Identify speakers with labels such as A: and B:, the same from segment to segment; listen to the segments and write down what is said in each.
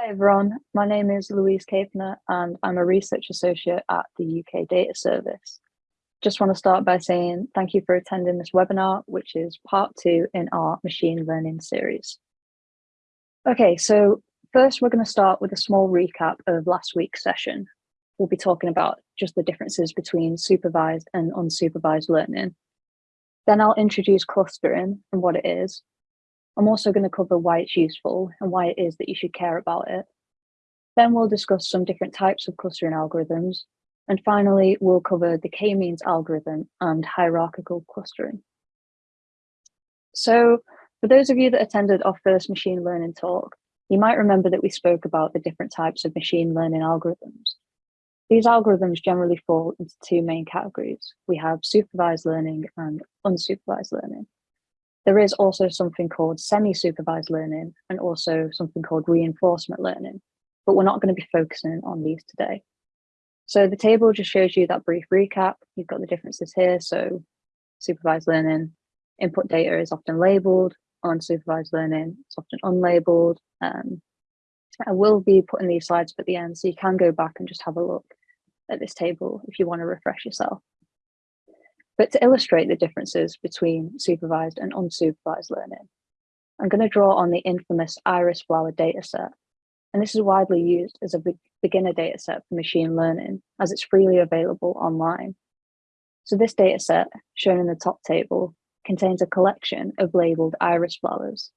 A: Hi everyone, my name is Louise Capener and I'm a research associate at the UK Data Service. Just want to start by saying thank you for attending this webinar, which is part two in our machine learning series. Okay, so first we're going to start with a small recap of last week's session. We'll be talking about just the differences between supervised and unsupervised learning. Then I'll introduce clustering and what it is, I'm also going to cover why it's useful and why it is that you should care about it. Then we'll discuss some different types of clustering algorithms. And finally, we'll cover the k-means algorithm and hierarchical clustering. So for those of you that attended our first machine learning talk, you might remember that we spoke about the different types of machine learning algorithms. These algorithms generally fall into two main categories. We have supervised learning and unsupervised learning. There is also something called semi-supervised learning and also something called reinforcement learning, but we're not going to be focusing on these today. So the table just shows you that brief recap. You've got the differences here. So supervised learning, input data is often labeled, unsupervised learning it's often unlabeled. Um, I will be putting these slides up at the end, so you can go back and just have a look at this table if you want to refresh yourself. But to illustrate the differences between supervised and unsupervised learning, I'm going to draw on the infamous iris flower dataset. And this is widely used as a beginner dataset for machine learning as it's freely available online. So this dataset, shown in the top table, contains a collection of labeled iris flowers.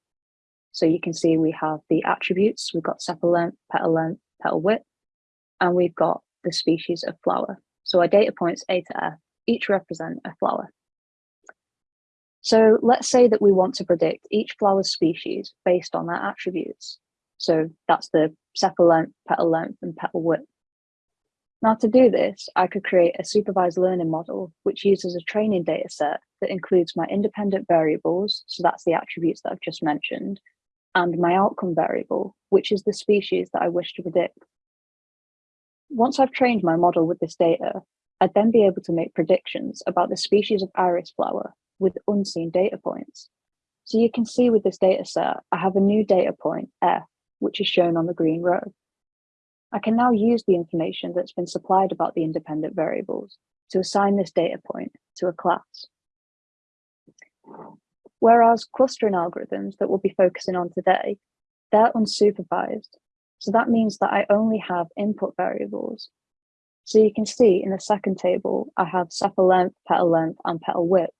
A: So you can see we have the attributes, we've got sepal length, petal length, petal width, and we've got the species of flower. So our data points A to F each represent a flower. So let's say that we want to predict each flower species based on their attributes. So that's the sepal length, petal length, and petal width. Now to do this, I could create a supervised learning model, which uses a training data set that includes my independent variables, so that's the attributes that I've just mentioned, and my outcome variable, which is the species that I wish to predict. Once I've trained my model with this data, I'd then be able to make predictions about the species of iris flower with unseen data points. So you can see with this data set, I have a new data point, F, which is shown on the green row. I can now use the information that's been supplied about the independent variables to assign this data point to a class. Whereas clustering algorithms that we'll be focusing on today, they're unsupervised. So that means that I only have input variables so you can see in the second table, I have sepal length, petal length, and petal width,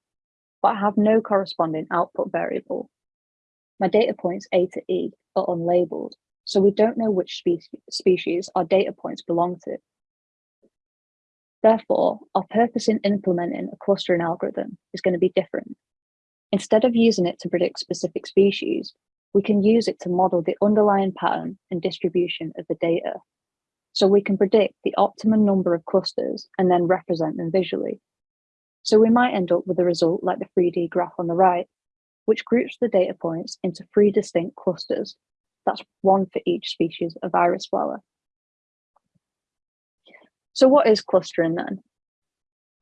A: but I have no corresponding output variable. My data points A to E are unlabeled, so we don't know which spe species our data points belong to. Therefore, our purpose in implementing a clustering algorithm is going to be different. Instead of using it to predict specific species, we can use it to model the underlying pattern and distribution of the data so we can predict the optimum number of clusters and then represent them visually. So we might end up with a result like the 3D graph on the right, which groups the data points into three distinct clusters. That's one for each species of iris flower. So what is clustering then?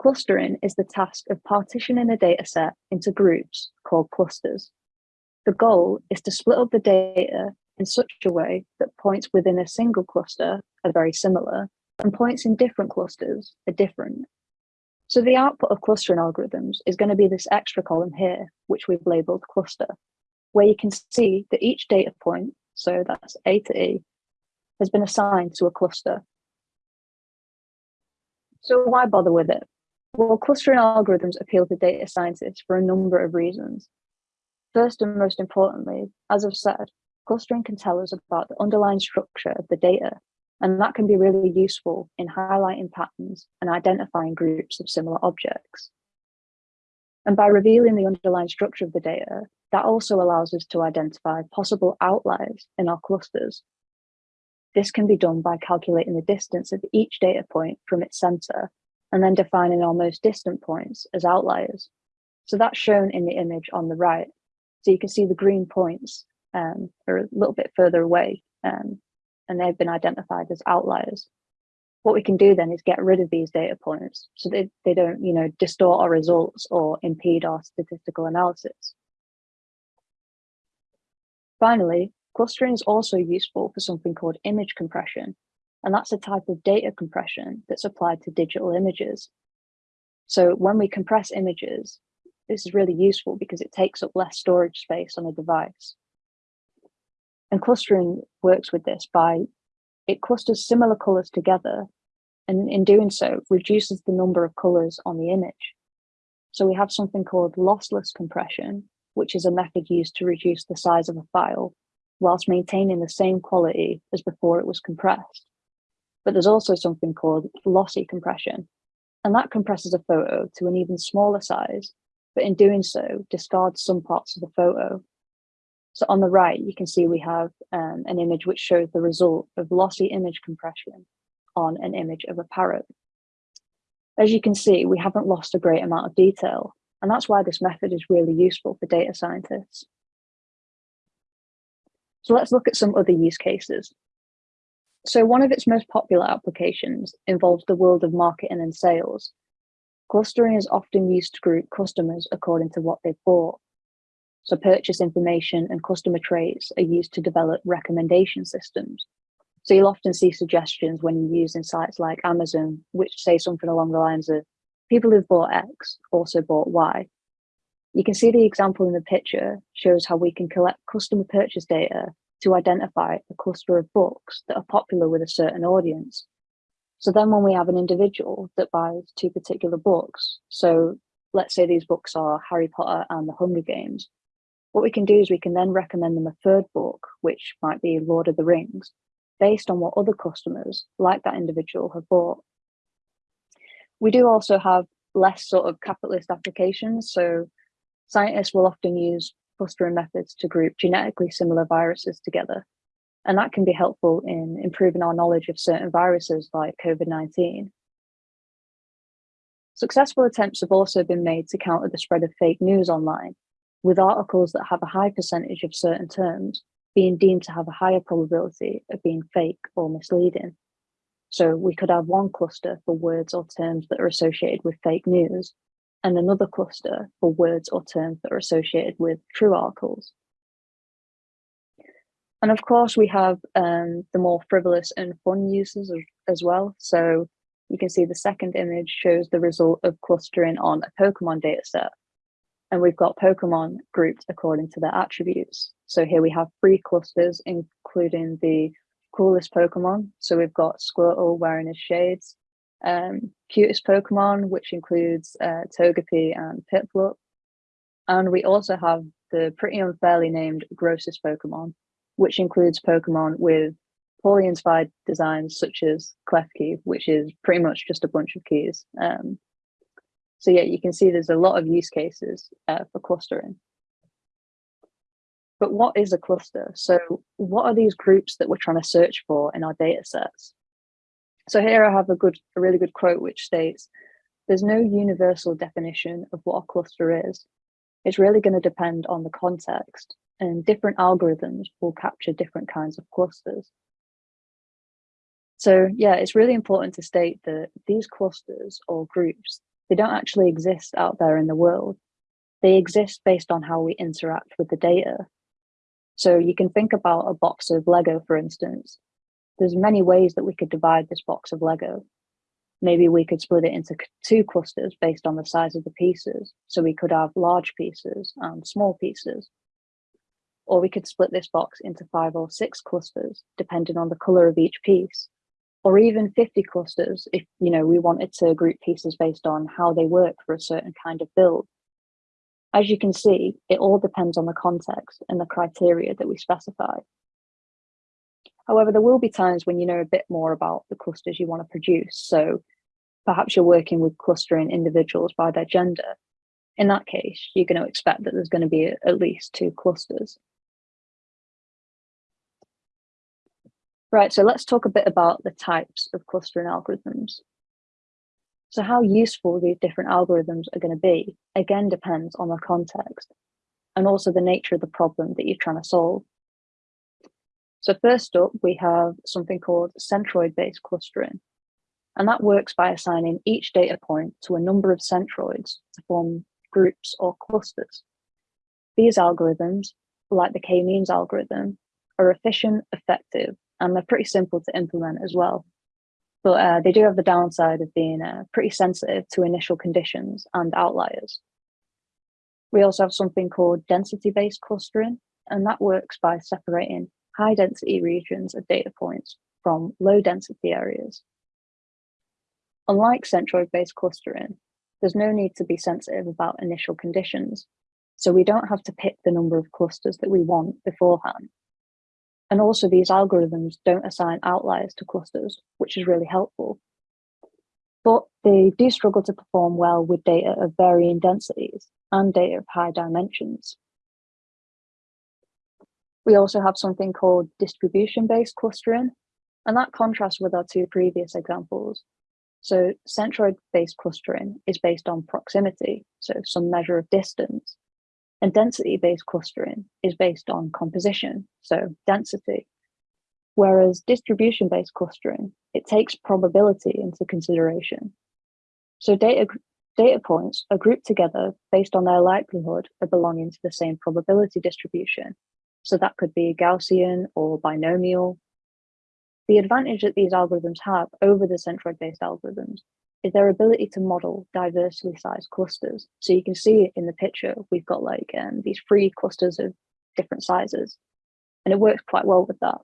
A: Clustering is the task of partitioning a data set into groups called clusters. The goal is to split up the data in such a way that points within a single cluster are very similar and points in different clusters are different. So the output of clustering algorithms is going to be this extra column here, which we've labeled cluster, where you can see that each data point, so that's A to E, has been assigned to a cluster. So why bother with it? Well, clustering algorithms appeal to data scientists for a number of reasons. First and most importantly, as I've said, clustering can tell us about the underlying structure of the data, and that can be really useful in highlighting patterns and identifying groups of similar objects. And by revealing the underlying structure of the data, that also allows us to identify possible outliers in our clusters. This can be done by calculating the distance of each data point from its center and then defining our most distant points as outliers. So that's shown in the image on the right. So you can see the green points um, are a little bit further away um, and they've been identified as outliers. What we can do then is get rid of these data points so they, they don't you know, distort our results or impede our statistical analysis. Finally, Clustering is also useful for something called image compression, and that's a type of data compression that's applied to digital images. So when we compress images, this is really useful because it takes up less storage space on a device. And clustering works with this by, it clusters similar colors together, and in doing so, reduces the number of colors on the image. So we have something called lossless compression, which is a method used to reduce the size of a file whilst maintaining the same quality as before it was compressed. But there's also something called lossy compression, and that compresses a photo to an even smaller size, but in doing so, discards some parts of the photo. So on the right, you can see we have um, an image which shows the result of lossy image compression on an image of a parrot. As you can see, we haven't lost a great amount of detail, and that's why this method is really useful for data scientists. So let's look at some other use cases. So one of its most popular applications involves the world of marketing and sales. Clustering is often used to group customers according to what they've bought. So purchase information and customer traits are used to develop recommendation systems. So you'll often see suggestions when you use in sites like Amazon, which say something along the lines of people who've bought X also bought Y. You can see the example in the picture shows how we can collect customer purchase data to identify a cluster of books that are popular with a certain audience. So then when we have an individual that buys two particular books, so let's say these books are Harry Potter and the Hunger Games, what we can do is we can then recommend them a third book, which might be Lord of the Rings, based on what other customers like that individual have bought. We do also have less sort of capitalist applications. So scientists will often use clustering methods to group genetically similar viruses together. And that can be helpful in improving our knowledge of certain viruses like COVID-19. Successful attempts have also been made to counter the spread of fake news online, with articles that have a high percentage of certain terms being deemed to have a higher probability of being fake or misleading. So we could have one cluster for words or terms that are associated with fake news, and another cluster for words or terms that are associated with true articles. And of course, we have um, the more frivolous and fun uses as well. So you can see the second image shows the result of clustering on a Pokemon dataset. And we've got Pokemon grouped according to their attributes. So here we have three clusters, including the coolest Pokemon. So we've got Squirtle wearing his shades, um, cutest Pokemon, which includes uh, Togepi and Piplup. And we also have the pretty unfairly named grossest Pokemon, which includes Pokemon with poorly inspired designs such as Klefki, which is pretty much just a bunch of keys. Um, so yeah, you can see there's a lot of use cases uh, for clustering. But what is a cluster? So what are these groups that we're trying to search for in our data sets? So here I have a good, a really good quote which states, there's no universal definition of what a cluster is. It's really going to depend on the context and different algorithms will capture different kinds of clusters. So yeah, it's really important to state that these clusters or groups, they don't actually exist out there in the world. They exist based on how we interact with the data. So you can think about a box of Lego, for instance, there's many ways that we could divide this box of Lego. Maybe we could split it into two clusters based on the size of the pieces. So we could have large pieces and small pieces. Or we could split this box into five or six clusters, depending on the color of each piece. Or even 50 clusters if you know we wanted to group pieces based on how they work for a certain kind of build. As you can see, it all depends on the context and the criteria that we specify. However, there will be times when you know a bit more about the clusters you want to produce. So perhaps you're working with clustering individuals by their gender. In that case, you're going to expect that there's going to be at least two clusters. Right, so let's talk a bit about the types of clustering algorithms. So how useful these different algorithms are going to be, again, depends on the context and also the nature of the problem that you're trying to solve. So first up, we have something called centroid-based clustering. And that works by assigning each data point to a number of centroids to form groups or clusters. These algorithms, like the k-means algorithm, are efficient, effective, and they're pretty simple to implement as well. But uh, they do have the downside of being uh, pretty sensitive to initial conditions and outliers. We also have something called density-based clustering, and that works by separating high density regions of data points from low density areas. Unlike centroid-based clustering, there's no need to be sensitive about initial conditions, so we don't have to pick the number of clusters that we want beforehand. And also these algorithms don't assign outliers to clusters, which is really helpful. But they do struggle to perform well with data of varying densities and data of high dimensions. We also have something called distribution-based clustering, and that contrasts with our two previous examples. So centroid-based clustering is based on proximity, so some measure of distance, and density-based clustering is based on composition, so density. Whereas distribution-based clustering, it takes probability into consideration. So data, data points are grouped together based on their likelihood of belonging to the same probability distribution. So that could be Gaussian or binomial. The advantage that these algorithms have over the centroid-based algorithms is their ability to model diversely sized clusters. So you can see in the picture, we've got like um, these three clusters of different sizes, and it works quite well with that.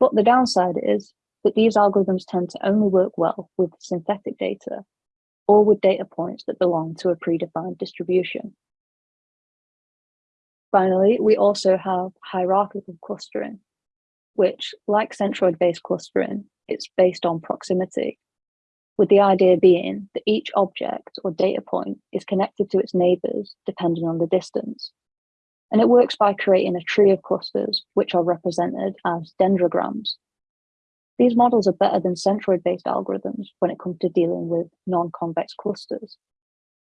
A: But the downside is that these algorithms tend to only work well with synthetic data or with data points that belong to a predefined distribution. Finally, we also have hierarchical clustering, which, like centroid-based clustering, it's based on proximity with the idea being that each object or data point is connected to its neighbors depending on the distance. And it works by creating a tree of clusters, which are represented as dendrograms. These models are better than centroid-based algorithms when it comes to dealing with non-convex clusters.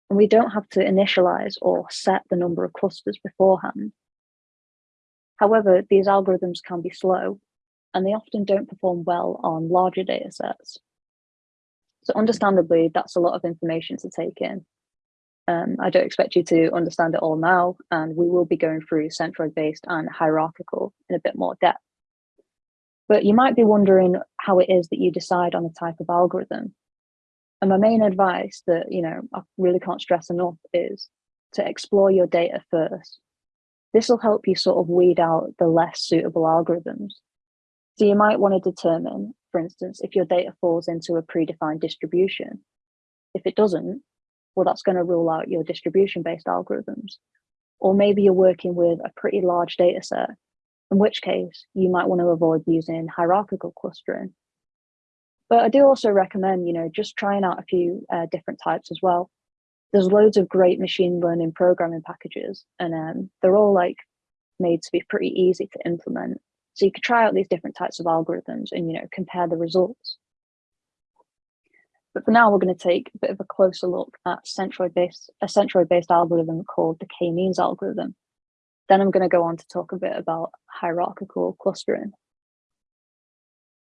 A: And we don't have to initialize or set the number of clusters beforehand. However, these algorithms can be slow, and they often don't perform well on larger data sets. So understandably, that's a lot of information to take in. Um, I don't expect you to understand it all now, and we will be going through centroid-based and hierarchical in a bit more depth. But you might be wondering how it is that you decide on the type of algorithm. And my main advice that, you know, I really can't stress enough is to explore your data first. This will help you sort of weed out the less suitable algorithms. So you might want to determine for instance, if your data falls into a predefined distribution. If it doesn't, well, that's going to rule out your distribution-based algorithms. Or maybe you're working with a pretty large data set, in which case you might want to avoid using hierarchical clustering. But I do also recommend, you know, just trying out a few uh, different types as well. There's loads of great machine learning programming packages, and um, they're all like made to be pretty easy to implement. So you could try out these different types of algorithms and, you know, compare the results. But for now, we're going to take a bit of a closer look at centroid-based a centroid-based algorithm called the k-means algorithm. Then I'm going to go on to talk a bit about hierarchical clustering.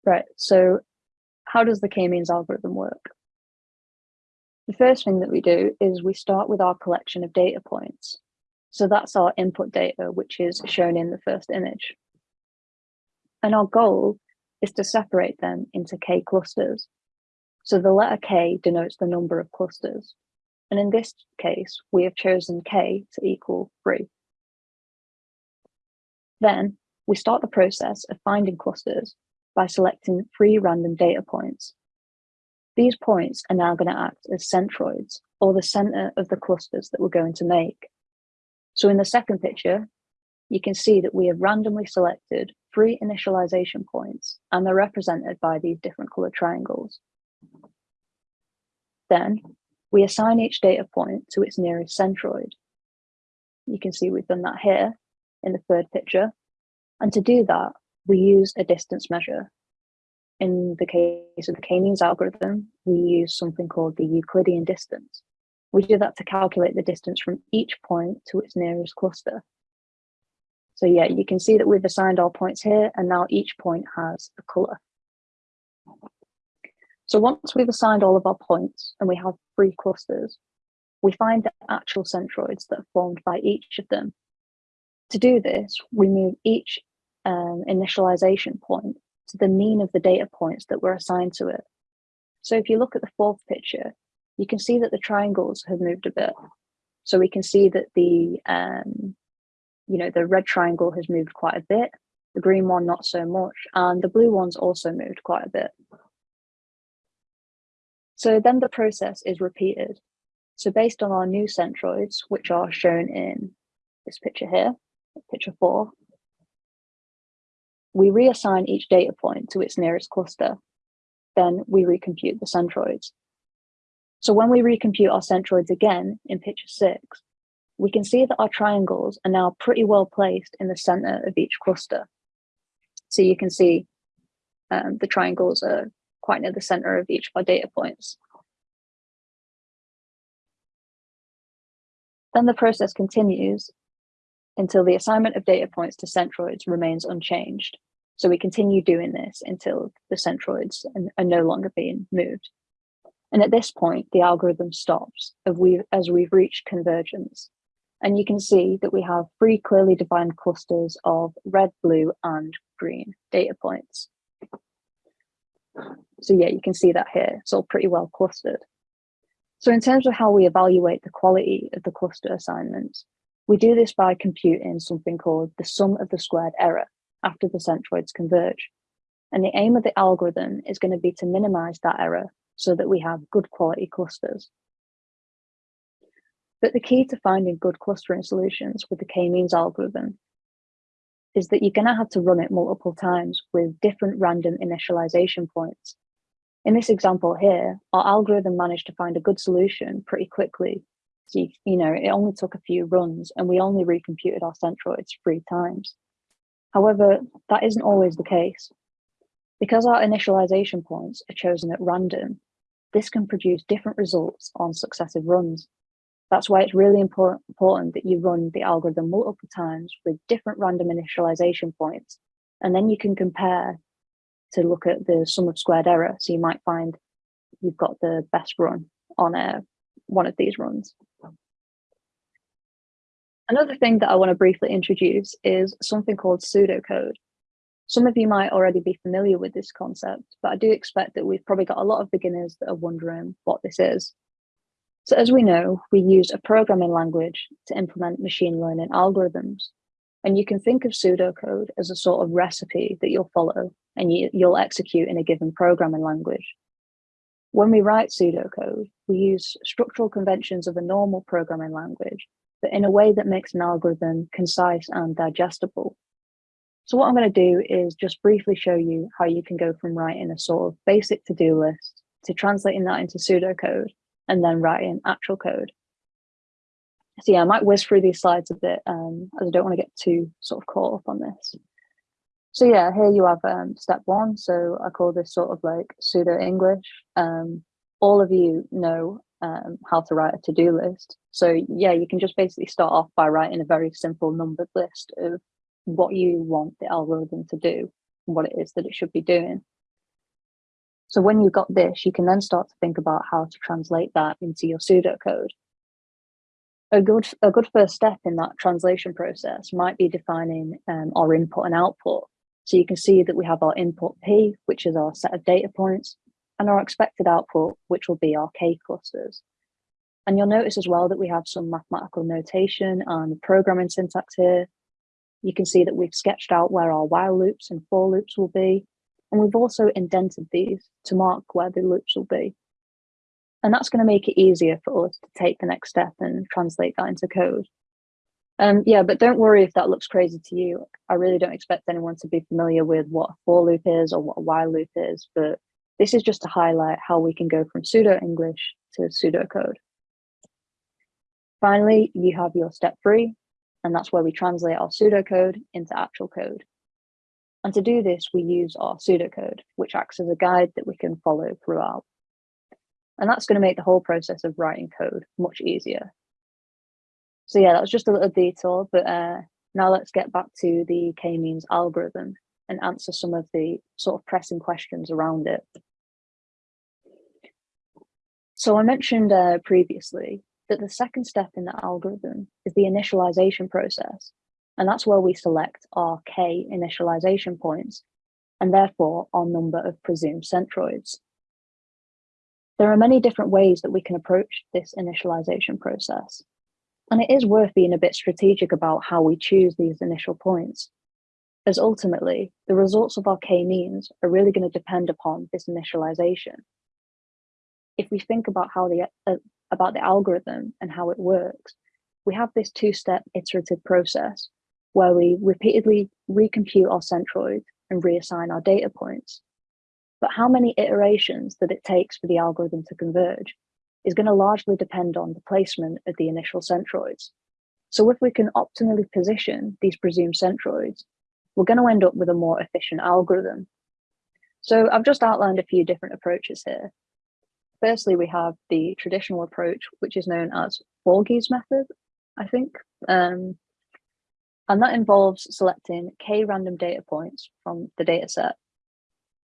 A: Right, so how does the k-means algorithm work? The first thing that we do is we start with our collection of data points. So that's our input data, which is shown in the first image. And our goal is to separate them into K clusters. So the letter K denotes the number of clusters. And in this case, we have chosen K to equal three. Then we start the process of finding clusters by selecting three random data points. These points are now going to act as centroids or the center of the clusters that we're going to make. So in the second picture, you can see that we have randomly selected three initialization points and they're represented by these different colored triangles. Then we assign each data point to its nearest centroid. You can see we've done that here in the third picture. And to do that, we use a distance measure. In the case of the k-means algorithm, we use something called the Euclidean distance. We do that to calculate the distance from each point to its nearest cluster. So yeah, you can see that we've assigned our points here and now each point has a color. So once we've assigned all of our points and we have three clusters, we find the actual centroids that are formed by each of them. To do this, we move each um, initialization point to the mean of the data points that were assigned to it. So if you look at the fourth picture, you can see that the triangles have moved a bit. So we can see that the, um, you know, the red triangle has moved quite a bit, the green one not so much, and the blue one's also moved quite a bit. So then the process is repeated. So based on our new centroids, which are shown in this picture here, picture four, we reassign each data point to its nearest cluster. Then we recompute the centroids. So when we recompute our centroids again in picture six, we can see that our triangles are now pretty well placed in the center of each cluster. So you can see um, the triangles are quite near the center of each of our data points. Then the process continues until the assignment of data points to centroids remains unchanged. So we continue doing this until the centroids are no longer being moved. And at this point, the algorithm stops as we've reached convergence. And you can see that we have three clearly defined clusters of red, blue, and green data points. So yeah, you can see that here. It's all pretty well clustered. So in terms of how we evaluate the quality of the cluster assignments, we do this by computing something called the sum of the squared error after the centroids converge. And the aim of the algorithm is going to be to minimize that error so that we have good quality clusters. But the key to finding good clustering solutions with the k-means algorithm is that you're going to have to run it multiple times with different random initialization points. In this example here, our algorithm managed to find a good solution pretty quickly. So, you, you know, it only took a few runs and we only recomputed our centroids three times. However, that isn't always the case. Because our initialization points are chosen at random, this can produce different results on successive runs. That's why it's really important, that you run the algorithm multiple times with different random initialization points, and then you can compare to look at the sum of squared error. So you might find you've got the best run on a, one of these runs. Another thing that I want to briefly introduce is something called pseudocode. Some of you might already be familiar with this concept, but I do expect that we've probably got a lot of beginners that are wondering what this is. So as we know, we use a programming language to implement machine learning algorithms. And you can think of pseudocode as a sort of recipe that you'll follow and you, you'll execute in a given programming language. When we write pseudocode, we use structural conventions of a normal programming language, but in a way that makes an algorithm concise and digestible. So what I'm going to do is just briefly show you how you can go from writing a sort of basic to-do list to translating that into pseudocode and then writing actual code. So yeah, I might whiz through these slides a bit um, as I don't want to get too sort of caught up on this. So yeah, here you have um, step one. So I call this sort of like pseudo English. Um, all of you know um, how to write a to-do list. So yeah, you can just basically start off by writing a very simple numbered list of what you want the algorithm to do, what it is that it should be doing. So when you've got this, you can then start to think about how to translate that into your pseudocode. A good, a good first step in that translation process might be defining um, our input and output. So you can see that we have our input P, which is our set of data points, and our expected output, which will be our K clusters. And you'll notice as well that we have some mathematical notation and programming syntax here. You can see that we've sketched out where our while loops and for loops will be, and we've also indented these to mark where the loops will be. And that's going to make it easier for us to take the next step and translate that into code. Um, yeah, but don't worry if that looks crazy to you. I really don't expect anyone to be familiar with what a for loop is or what a while loop is, but this is just to highlight how we can go from pseudo-English to pseudocode. Finally, you have your step three, and that's where we translate our pseudocode into actual code. And to do this, we use our pseudocode, which acts as a guide that we can follow throughout. And that's going to make the whole process of writing code much easier. So yeah, that was just a little detour, but uh, now let's get back to the k-means algorithm and answer some of the sort of pressing questions around it. So I mentioned uh, previously that the second step in the algorithm is the initialization process. And that's where we select our k initialization points and therefore our number of presumed centroids. There are many different ways that we can approach this initialization process. And it is worth being a bit strategic about how we choose these initial points, as ultimately the results of our k-means are really going to depend upon this initialization. If we think about how the uh, about the algorithm and how it works, we have this two-step iterative process where we repeatedly recompute our centroid and reassign our data points. But how many iterations that it takes for the algorithm to converge is going to largely depend on the placement of the initial centroids. So if we can optimally position these presumed centroids, we're going to end up with a more efficient algorithm. So I've just outlined a few different approaches here. Firstly, we have the traditional approach, which is known as Forgy's method, I think. Um, and that involves selecting k random data points from the data set.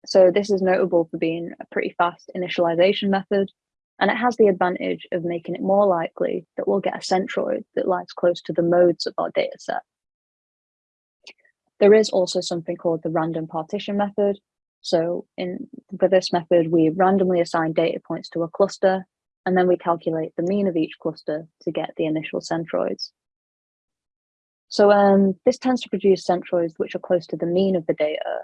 A: So this is notable for being a pretty fast initialization method, and it has the advantage of making it more likely that we'll get a centroid that lies close to the modes of our data set. There is also something called the random partition method. So in for this method, we randomly assign data points to a cluster, and then we calculate the mean of each cluster to get the initial centroids. So um, this tends to produce centroids which are close to the mean of the data,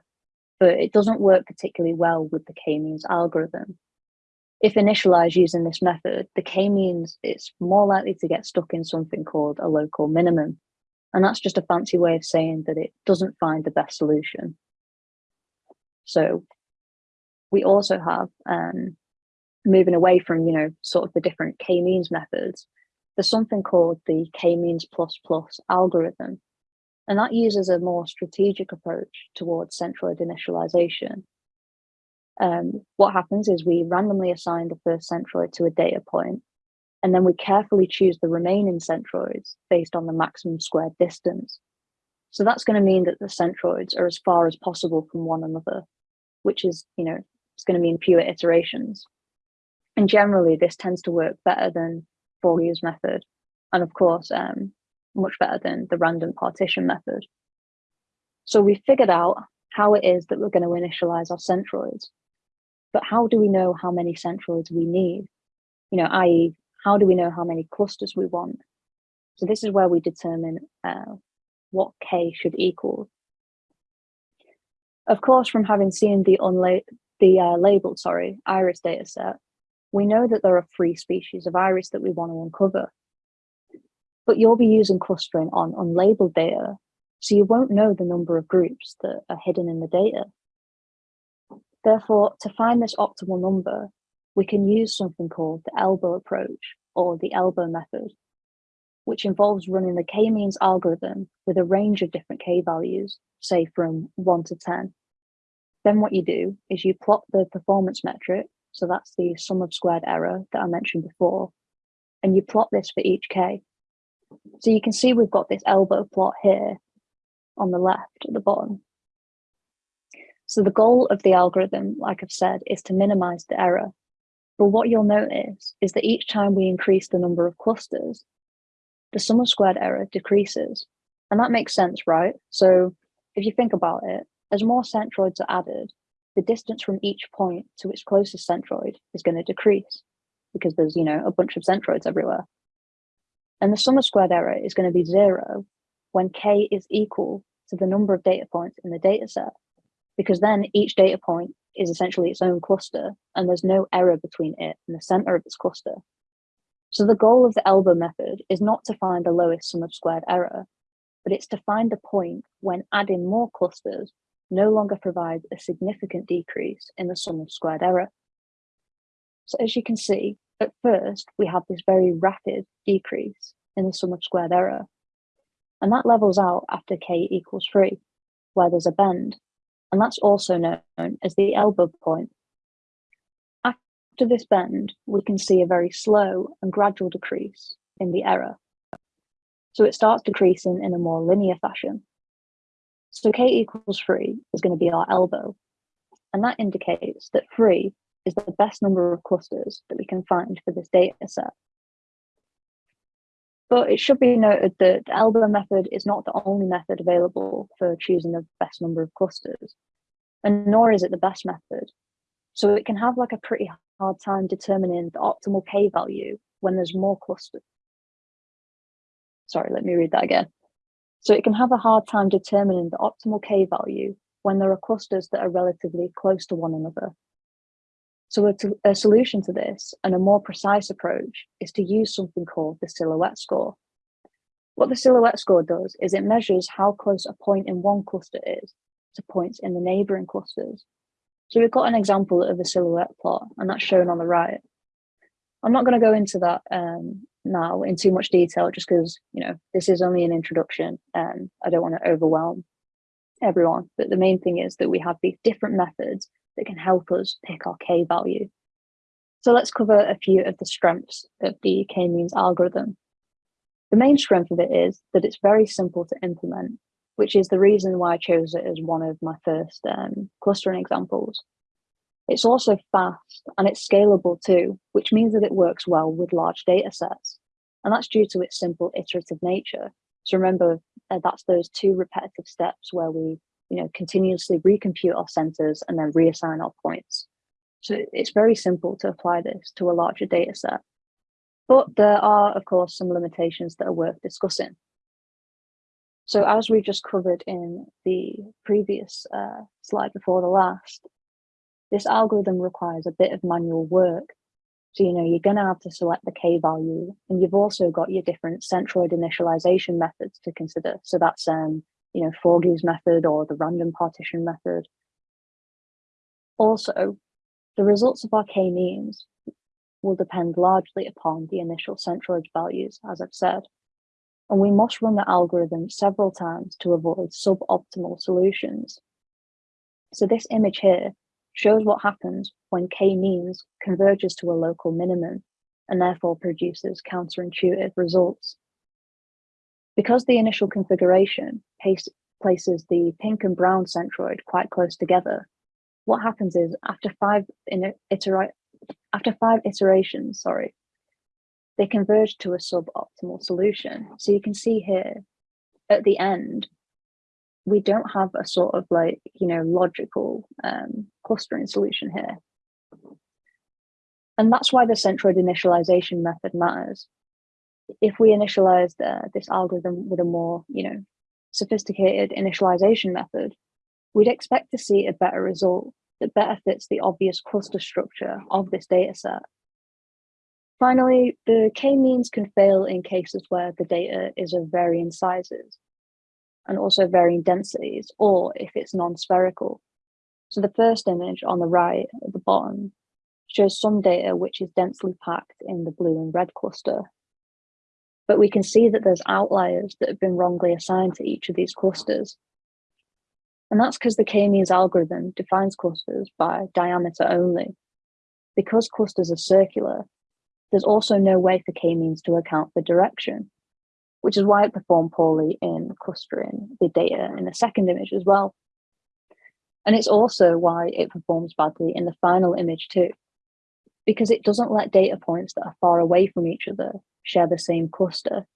A: but it doesn't work particularly well with the k-means algorithm. If initialized using this method, the k-means it's more likely to get stuck in something called a local minimum. And that's just a fancy way of saying that it doesn't find the best solution. So we also have, um, moving away from, you know, sort of the different k-means methods, there's something called the k-means plus plus algorithm. And that uses a more strategic approach towards centroid initialization. Um, what happens is we randomly assign the first centroid to a data point, and then we carefully choose the remaining centroids based on the maximum squared distance. So that's going to mean that the centroids are as far as possible from one another, which is, you know, it's going to mean fewer iterations. And generally, this tends to work better than Forgy's method, and of course, um, much better than the random partition method. So we figured out how it is that we're going to initialize our centroids. But how do we know how many centroids we need? You know, i.e., how do we know how many clusters we want? So this is where we determine uh, what k should equal. Of course, from having seen the, the uh, labeled sorry, iris dataset, we know that there are three species of iris that we want to uncover. But you'll be using clustering on unlabeled data, so you won't know the number of groups that are hidden in the data. Therefore, to find this optimal number, we can use something called the elbow approach or the elbow method, which involves running the k-means algorithm with a range of different k values, say from 1 to 10. Then what you do is you plot the performance metric so that's the sum of squared error that I mentioned before. And you plot this for each k. So you can see we've got this elbow plot here on the left at the bottom. So the goal of the algorithm, like I've said, is to minimize the error. But what you'll notice is that each time we increase the number of clusters, the sum of squared error decreases. And that makes sense, right? So if you think about it, as more centroids are added, the distance from each point to its closest centroid is going to decrease because there's, you know, a bunch of centroids everywhere. And the sum of squared error is going to be zero when k is equal to the number of data points in the data set, because then each data point is essentially its own cluster and there's no error between it and the center of its cluster. So the goal of the elbow method is not to find the lowest sum of squared error, but it's to find the point when adding more clusters no longer provides a significant decrease in the sum of squared error. So as you can see, at first, we have this very rapid decrease in the sum of squared error. And that levels out after k equals 3, where there's a bend. And that's also known as the elbow point. After this bend, we can see a very slow and gradual decrease in the error. So it starts decreasing in a more linear fashion. So k equals 3 is going to be our elbow. And that indicates that 3 is the best number of clusters that we can find for this data set. But it should be noted that the elbow method is not the only method available for choosing the best number of clusters, and nor is it the best method. So it can have like a pretty hard time determining the optimal k value when there's more clusters. Sorry, let me read that again. So it can have a hard time determining the optimal k value when there are clusters that are relatively close to one another. So a, a, solution to this and a more precise approach is to use something called the silhouette score. What the silhouette score does is it measures how close a point in one cluster is to points in the neighboring clusters. So we've got an example of a silhouette plot and that's shown on the right. I'm not going to go into that um, now in too much detail just because, you know, this is only an introduction and I don't want to overwhelm everyone. But the main thing is that we have these different methods that can help us pick our k value. So let's cover a few of the strengths of the k-means algorithm. The main strength of it is that it's very simple to implement, which is the reason why I chose it as one of my first um, clustering examples. It's also fast and it's scalable too, which means that it works well with large data sets. And that's due to its simple iterative nature. So remember, uh, that's those two repetitive steps where we you know, continuously recompute our centers and then reassign our points. So it's very simple to apply this to a larger data set. But there are, of course, some limitations that are worth discussing. So as we just covered in the previous uh, slide before the last, this algorithm requires a bit of manual work. So, you know, you're going to have to select the K value, and you've also got your different centroid initialization methods to consider. So that's um, you know, Forgy's method or the random partition method. Also, the results of our k-means will depend largely upon the initial centroid values, as I've said, and we must run the algorithm several times to avoid suboptimal solutions. So this image here shows what happens when k-means converges to a local minimum and therefore produces counterintuitive results. Because the initial configuration places the pink and brown centroid quite close together, what happens is after five after five iterations, sorry, they converge to a suboptimal solution. So you can see here at the end, we don't have a sort of like, you know, logical um, clustering solution here. And that's why the centroid initialization method matters if we initialized uh, this algorithm with a more, you know, sophisticated initialization method, we'd expect to see a better result that better fits the obvious cluster structure of this data set. Finally, the k-means can fail in cases where the data is of varying sizes and also varying densities, or if it's non-spherical. So the first image on the right at the bottom shows some data which is densely packed in the blue and red cluster, but we can see that there's outliers that have been wrongly assigned to each of these clusters. And that's because the k-means algorithm defines clusters by diameter only. Because clusters are circular, there's also no way for k-means to account for direction, which is why it performed poorly in clustering the data in the second image as well. And it's also why it performs badly in the final image too, because it doesn't let data points that are far away from each other share the same cluster,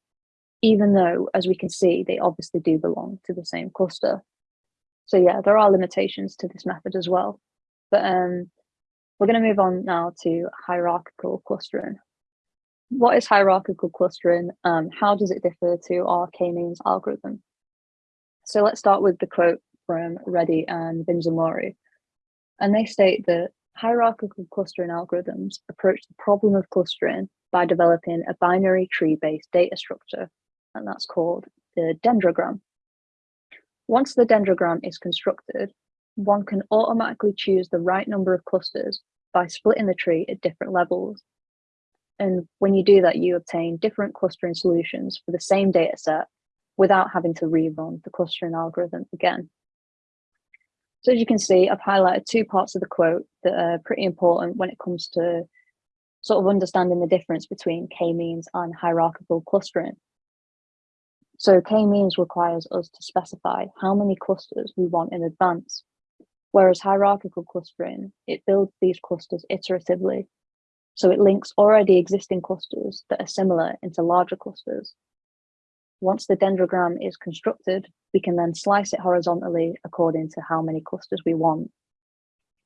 A: even though, as we can see, they obviously do belong to the same cluster. So yeah, there are limitations to this method as well. But um, we're going to move on now to hierarchical clustering. What is hierarchical clustering? Um, how does it differ to our k-means algorithm? So let's start with the quote from Reddy and Vinzamuri. And they state that hierarchical clustering algorithms approach the problem of clustering by developing a binary tree-based data structure, and that's called the dendrogram. Once the dendrogram is constructed, one can automatically choose the right number of clusters by splitting the tree at different levels. And when you do that, you obtain different clustering solutions for the same data set without having to rerun the clustering algorithm again. So as you can see, I've highlighted two parts of the quote that are pretty important when it comes to sort of understanding the difference between k-means and hierarchical clustering. So k-means requires us to specify how many clusters we want in advance, whereas hierarchical clustering, it builds these clusters iteratively. So it links already existing clusters that are similar into larger clusters Once the dendrogram is constructed, we can then slice it horizontally according to how many clusters we want.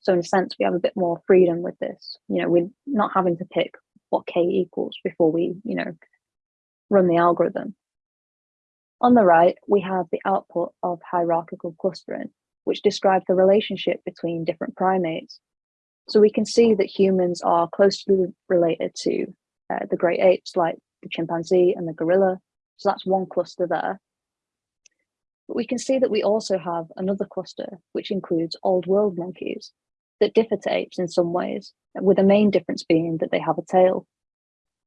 A: So in a sense, we have a bit more freedom with this. You know, we're not having to pick what k equals before we, you know, run the algorithm. On the right, we have the output of hierarchical clustering, which describes the relationship between different primates. So we can see that humans are closely related to uh, the great apes like the chimpanzee and the gorilla. So that's one cluster there. But we can see that we also have another cluster, which includes old world monkeys that differ to apes in some ways, with the main difference being that they have a tail.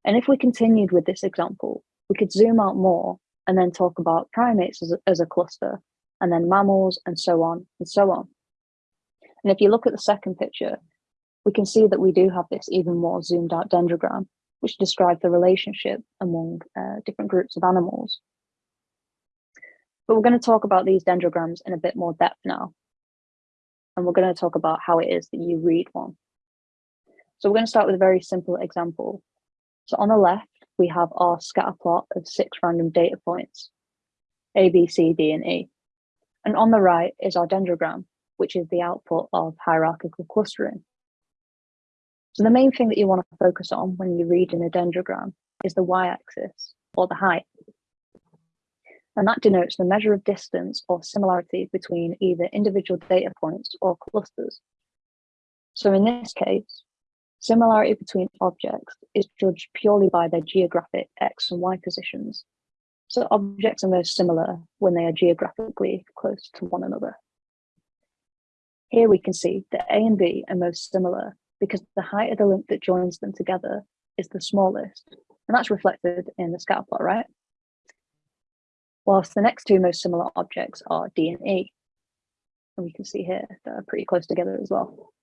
A: And if we continued with this example, we could zoom out more and then talk about primates as a, as a cluster, and then mammals, and so on and so on. And if you look at the second picture, we can see that we do have this even more zoomed out dendrogram, which describes the relationship among uh, different groups of animals. But we're going to talk about these dendrograms in a bit more depth now. And we're going to talk about how it is that you read one. So we're going to start with a very simple example. So on the left, we have our scatter plot of six random data points, A, B, C, D, and E. And on the right is our dendrogram, which is the output of hierarchical clustering. So the main thing that you want to focus on when you read in a dendrogram is the y-axis, or the height. And that denotes the measure of distance or similarity between either individual data points or clusters. So in this case, Similarity between objects is judged purely by their geographic X and Y positions. So objects are most similar when they are geographically close to one another. Here we can see that A and B are most similar because the height of the link that joins them together is the smallest, and that's reflected in the scatter plot, right? Whilst the next two most similar objects are D and E, and we can see here they're pretty close together as well.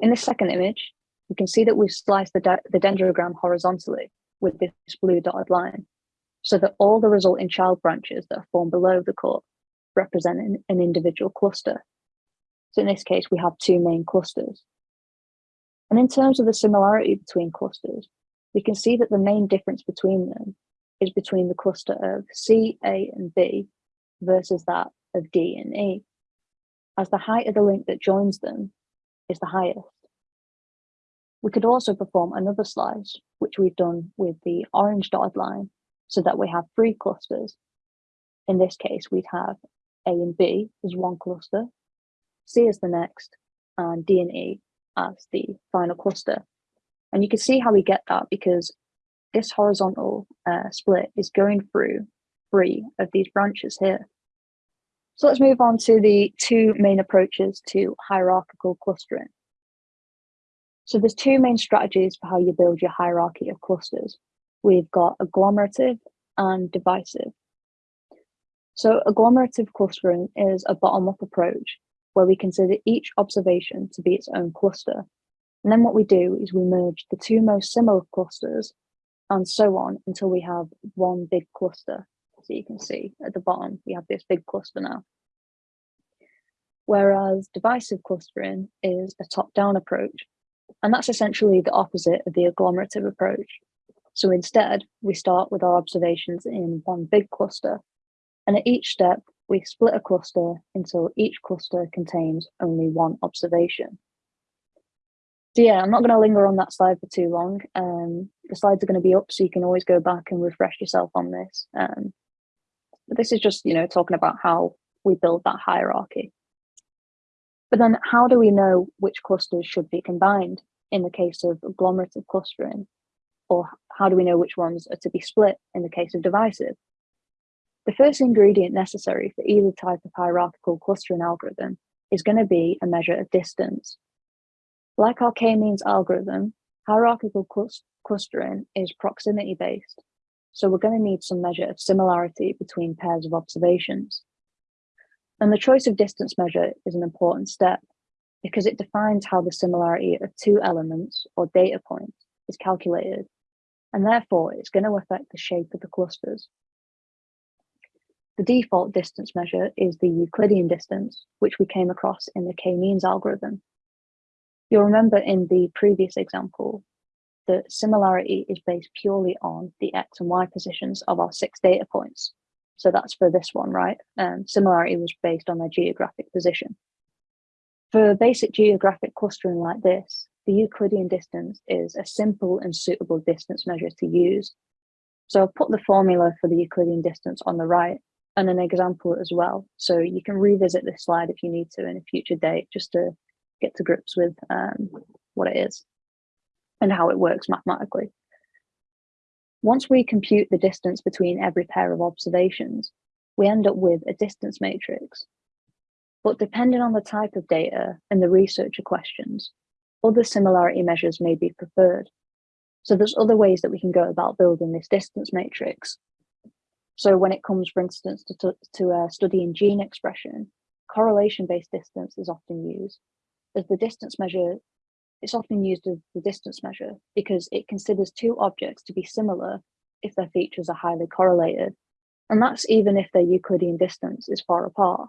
A: In the second image, you can see that we've sliced the, the dendrogram horizontally with this blue dotted line, so that all the resulting child branches that are formed below the core represent an, an individual cluster. So in this case, we have two main clusters. And in terms of the similarity between clusters, we can see that the main difference between them is between the cluster of C, A, and B versus that of D and E, as the height of the link that joins them is the highest. We could also perform another slice, which we've done with the orange dotted line, so that we have three clusters. In this case, we'd have A and B as one cluster, C as the next, and D and E as the final cluster. And you can see how we get that because this horizontal uh, split is going through three of these branches here. So let's move on to the two main approaches to hierarchical clustering. So there's two main strategies for how you build your hierarchy of clusters. We've got agglomerative and divisive. So agglomerative clustering is a bottom-up approach where we consider each observation to be its own cluster. And then what we do is we merge the two most similar clusters and so on until we have one big cluster. So you can see at the bottom, we have this big cluster now. Whereas divisive clustering is a top-down approach, and that's essentially the opposite of the agglomerative approach. So instead, we start with our observations in one big cluster, and at each step, we split a cluster until each cluster contains only one observation. So yeah, I'm not going to linger on that slide for too long. Um, the slides are going to be up, so you can always go back and refresh yourself on this. Um, but this is just, you know, talking about how we build that hierarchy. But then how do we know which clusters should be combined in the case of agglomerative clustering? Or how do we know which ones are to be split in the case of divisive? The first ingredient necessary for either type of hierarchical clustering algorithm is going to be a measure of distance. Like our k-means algorithm, hierarchical clustering is proximity based. So we're going to need some measure of similarity between pairs of observations. And the choice of distance measure is an important step because it defines how the similarity of two elements or data points is calculated, and therefore it's going to affect the shape of the clusters. The default distance measure is the Euclidean distance, which we came across in the k-means algorithm. You'll remember in the previous example, that similarity is based purely on the X and Y positions of our six data points. So that's for this one, right? Um, similarity was based on their geographic position. For basic geographic clustering like this, the Euclidean distance is a simple and suitable distance measure to use. So I've put the formula for the Euclidean distance on the right and an example as well. So you can revisit this slide if you need to in a future date, just to get to grips with um, what it is and how it works mathematically. Once we compute the distance between every pair of observations, we end up with a distance matrix. But depending on the type of data and the researcher questions, other similarity measures may be preferred. So there's other ways that we can go about building this distance matrix. So when it comes, for instance, to, to uh, studying gene expression, correlation-based distance is often used as the distance measure it's often used as the distance measure because it considers two objects to be similar if their features are highly correlated. And that's even if their Euclidean distance is far apart.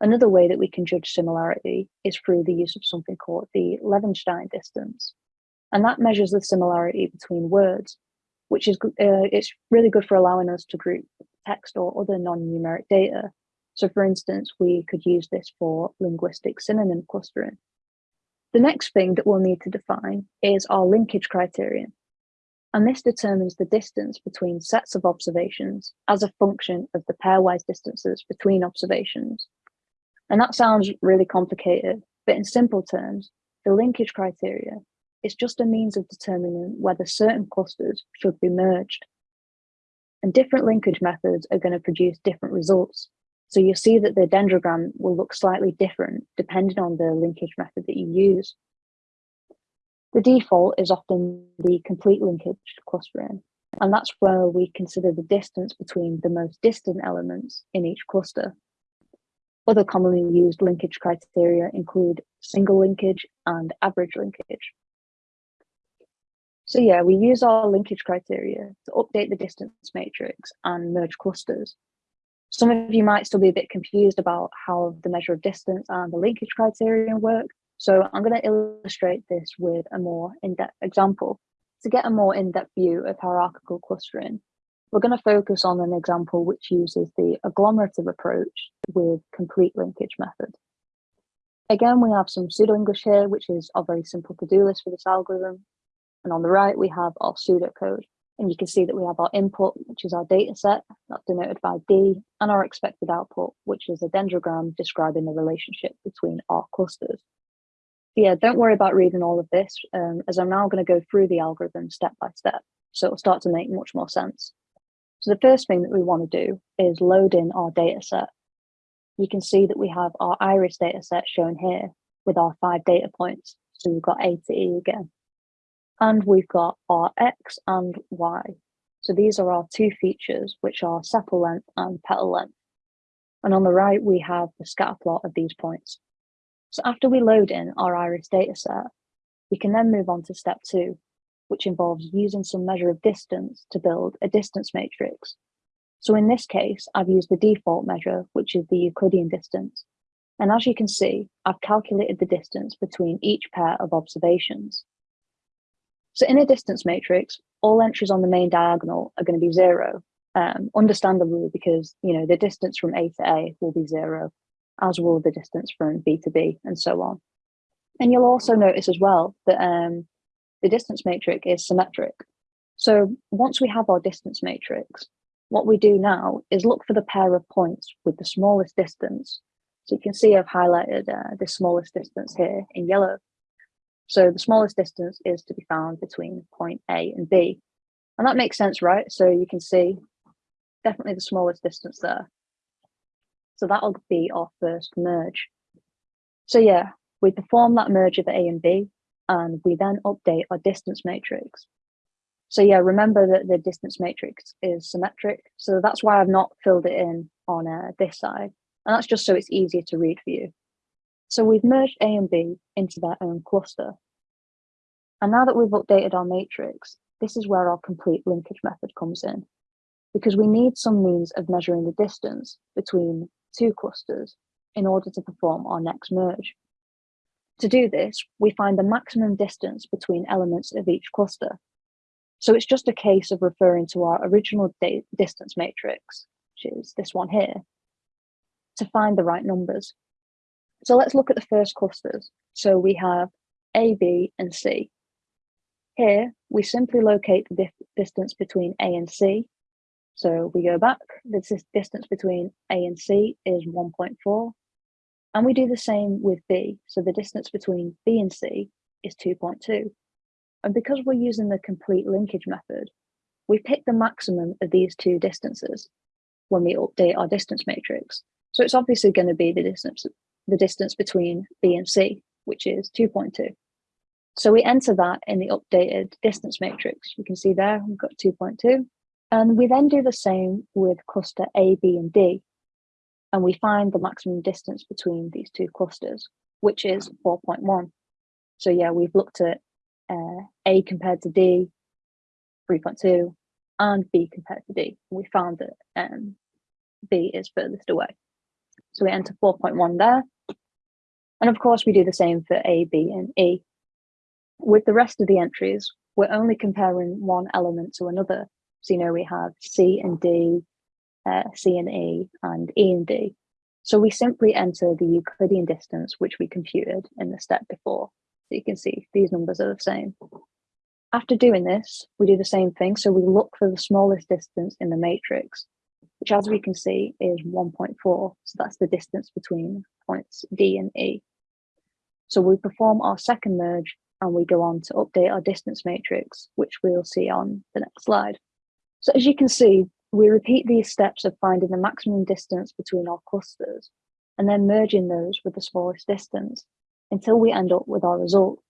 A: Another way that we can judge similarity is through the use of something called the Levenshtein distance. And that measures the similarity between words, which is uh, it's really good for allowing us to group text or other non-numeric data. So for instance, we could use this for linguistic synonym clustering. The next thing that we'll need to define is our linkage criterion. And this determines the distance between sets of observations as a function of the pairwise distances between observations. And that sounds really complicated, but in simple terms, the linkage criteria is just a means of determining whether certain clusters should be merged. And different linkage methods are going to produce different results. So you'll see that the dendrogram will look slightly different depending on the linkage method that you use. The default is often the complete linkage clustering, and that's where we consider the distance between the most distant elements in each cluster. Other commonly used linkage criteria include single linkage and average linkage. So yeah, we use our linkage criteria to update the distance matrix and merge clusters. Some of you might still be a bit confused about how the measure of distance and the linkage criterion work. So I'm going to illustrate this with a more in-depth example. To get a more in-depth view of hierarchical clustering, we're going to focus on an example which uses the agglomerative approach with complete linkage method. Again, we have some pseudo-English here, which is our very simple to-do list for this algorithm. And on the right, we have our pseudocode. And you can see that we have our input, which is our data set, that's denoted by D, and our expected output, which is a dendrogram describing the relationship between our clusters. yeah, don't worry about reading all of this, um, as I'm now going to go through the algorithm step by step, so it'll start to make much more sense. So the first thing that we want to do is load in our data set. You can see that we have our iris data set shown here with our five data points. So we've got A to E again. And we've got our X and Y. So these are our two features, which are sepal length and petal length. And on the right, we have the scatter plot of these points. So after we load in our iris dataset, we can then move on to step two, which involves using some measure of distance to build a distance matrix. So in this case, I've used the default measure, which is the Euclidean distance. And as you can see, I've calculated the distance between each pair of observations. So in a distance matrix, all entries on the main diagonal are going to be zero, um, understandably because you know the distance from A to A will be zero, as will the distance from B to B, and so on. And you'll also notice as well that um, the distance matrix is symmetric. So once we have our distance matrix, what we do now is look for the pair of points with the smallest distance. So you can see I've highlighted uh, the smallest distance here in yellow. So the smallest distance is to be found between point A and B. And that makes sense, right? So you can see definitely the smallest distance there. So that'll be our first merge. So yeah, we perform that merge of A and B, and we then update our distance matrix. So yeah, remember that the distance matrix is symmetric. So that's why I've not filled it in on uh, this side. And that's just so it's easier to read for you. So we've merged A and B into their own cluster. And now that we've updated our matrix, this is where our complete linkage method comes in, because we need some means of measuring the distance between two clusters in order to perform our next merge. To do this, we find the maximum distance between elements of each cluster. So it's just a case of referring to our original distance matrix, which is this one here, to find the right numbers. So let's look at the first clusters. So we have A, B, and C. Here, we simply locate the distance between A and C. So we go back, the distance between A and C is 1.4. And we do the same with B. So the distance between B and C is 2.2. And because we're using the complete linkage method, we pick the maximum of these two distances when we update our distance matrix. So it's obviously going to be the distance, the distance between B and C, which is 2.2. So we enter that in the updated distance matrix. You can see there, we've got 2.2. And we then do the same with cluster A, B, and D. And we find the maximum distance between these two clusters, which is 4.1. So yeah, we've looked at uh, A compared to D, 3.2, and B compared to D. We found that um, B is furthest away. So we enter 4.1 there. And of course, we do the same for A, B, and E. With the rest of the entries, we're only comparing one element to another. So, you know, we have C and D, uh, C and E, and E and D. So we simply enter the Euclidean distance, which we computed in the step before. So you can see these numbers are the same. After doing this, we do the same thing. So we look for the smallest distance in the matrix, which as we can see is 1.4. So that's the distance between points D and E. So we perform our second merge and we go on to update our distance matrix, which we'll see on the next slide. So as you can see, we repeat these steps of finding the maximum distance between our clusters and then merging those with the smallest distance until we end up with our result.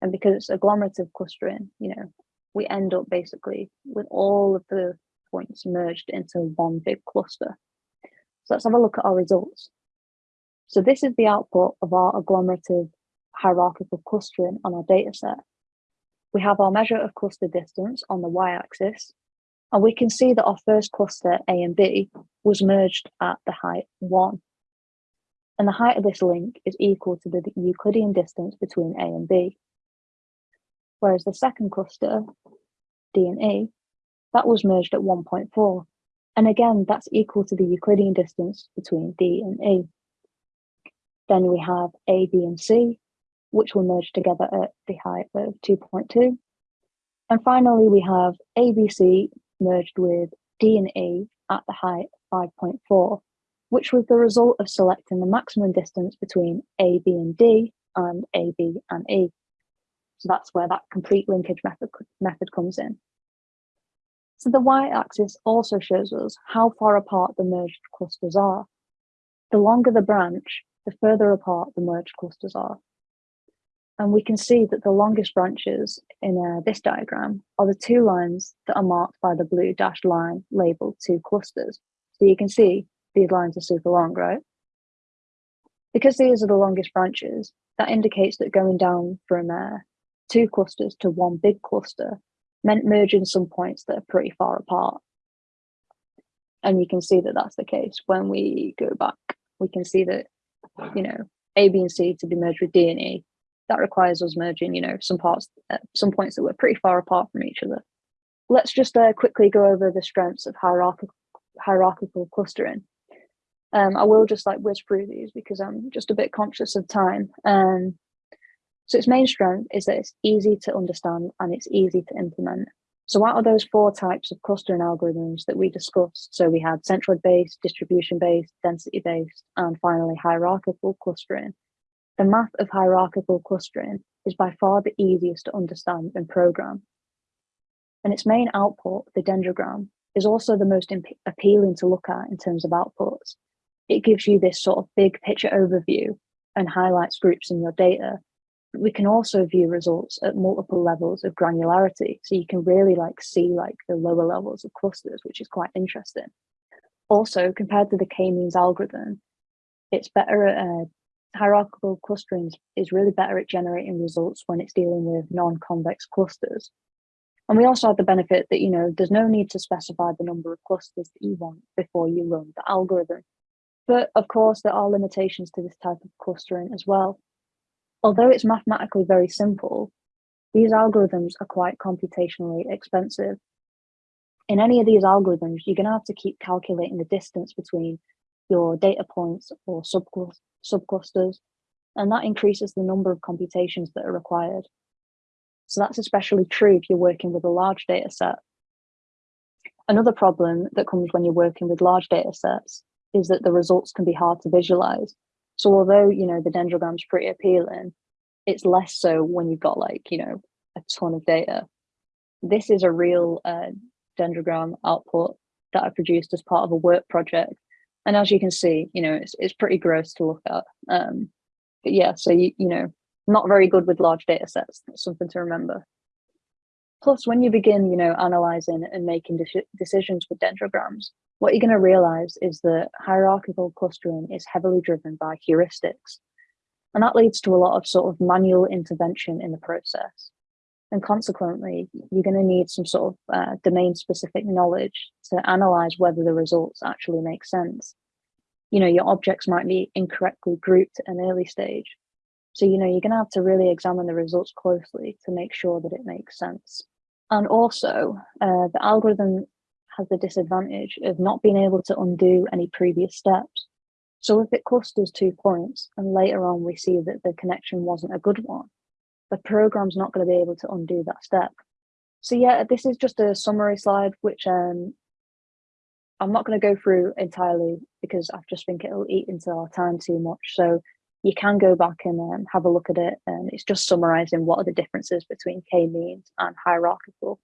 A: And because it's agglomerative clustering, you know, we end up basically with all of the points merged into one big cluster. So let's have a look at our results. So this is the output of our agglomerative hierarchical clustering on our data set. We have our measure of cluster distance on the y-axis, and we can see that our first cluster, A and B, was merged at the height 1. And the height of this link is equal to the Euclidean distance between A and B. Whereas the second cluster, D and E, that was merged at 1.4. And again, that's equal to the Euclidean distance between D and E. Then we have A, B, and C, which will merge together at the height of 2.2. And finally, we have ABC merged with D and E at the height 5.4, which was the result of selecting the maximum distance between A, B, and D and A, B, and E. So that's where that complete linkage method, method comes in. So the y-axis also shows us how far apart the merged clusters are. The longer the branch, the further apart the merged clusters are. And we can see that the longest branches in uh, this diagram are the two lines that are marked by the blue dashed line labeled two clusters. So you can see these lines are super long, right? Because these are the longest branches, that indicates that going down from uh, two clusters to one big cluster meant merging some points that are pretty far apart. And you can see that that's the case. When we go back, we can see that, you know, A, B, and C to be merged with D and E that requires us merging, you know, some parts, uh, some points that were pretty far apart from each other. Let's just uh, quickly go over the strengths of hierarchical, hierarchical clustering. Um, I will just like whiz through these because I'm just a bit conscious of time. Um, so its main strength is that it's easy to understand and it's easy to implement. So what are those four types of clustering algorithms that we discussed, so we had centroid-based, distribution-based, density-based, and finally hierarchical clustering. The math of hierarchical clustering is by far the easiest to understand and program. And its main output, the dendrogram, is also the most appealing to look at in terms of outputs. It gives you this sort of big picture overview and highlights groups in your data. We can also view results at multiple levels of granularity. So you can really like see like the lower levels of clusters, which is quite interesting. Also, compared to the k-means algorithm, it's better at uh, hierarchical clustering is really better at generating results when it's dealing with non-convex clusters. And we also have the benefit that, you know, there's no need to specify the number of clusters that you want before you run the algorithm. But of course, there are limitations to this type of clustering as well. Although it's mathematically very simple, these algorithms are quite computationally expensive. In any of these algorithms, you're going to have to keep calculating the distance between your data points or subclusters, and that increases the number of computations that are required. So that's especially true if you're working with a large data set. Another problem that comes when you're working with large data sets is that the results can be hard to visualize. So although, you know, the dendrogram's pretty appealing, it's less so when you've got like, you know, a ton of data. This is a real uh, dendrogram output that I produced as part of a work project. And as you can see, you know, it's, it's pretty gross to look at. Um, but yeah, so you, you know, not very good with large data sets. That's something to remember. Plus, when you begin, you know, analyzing and making de decisions with dendrograms, what you're going to realize is that hierarchical clustering is heavily driven by heuristics. And that leads to a lot of sort of manual intervention in the process. And consequently, you're going to need some sort of uh, domain specific knowledge to analyze whether the results actually make sense. You know, your objects might be incorrectly grouped at an early stage. So, you know, you're going to have to really examine the results closely to make sure that it makes sense. And also, uh, the algorithm has the disadvantage of not being able to undo any previous steps. So if it clusters two points and later on we see that the connection wasn't a good one, the program's not going to be able to undo that step. So yeah, this is just a summary slide, which um, I'm not going to go through entirely because I just think it'll eat into our time too much. So you can go back and um, have a look at it. And it's just summarizing what are the differences between k-means and hierarchical.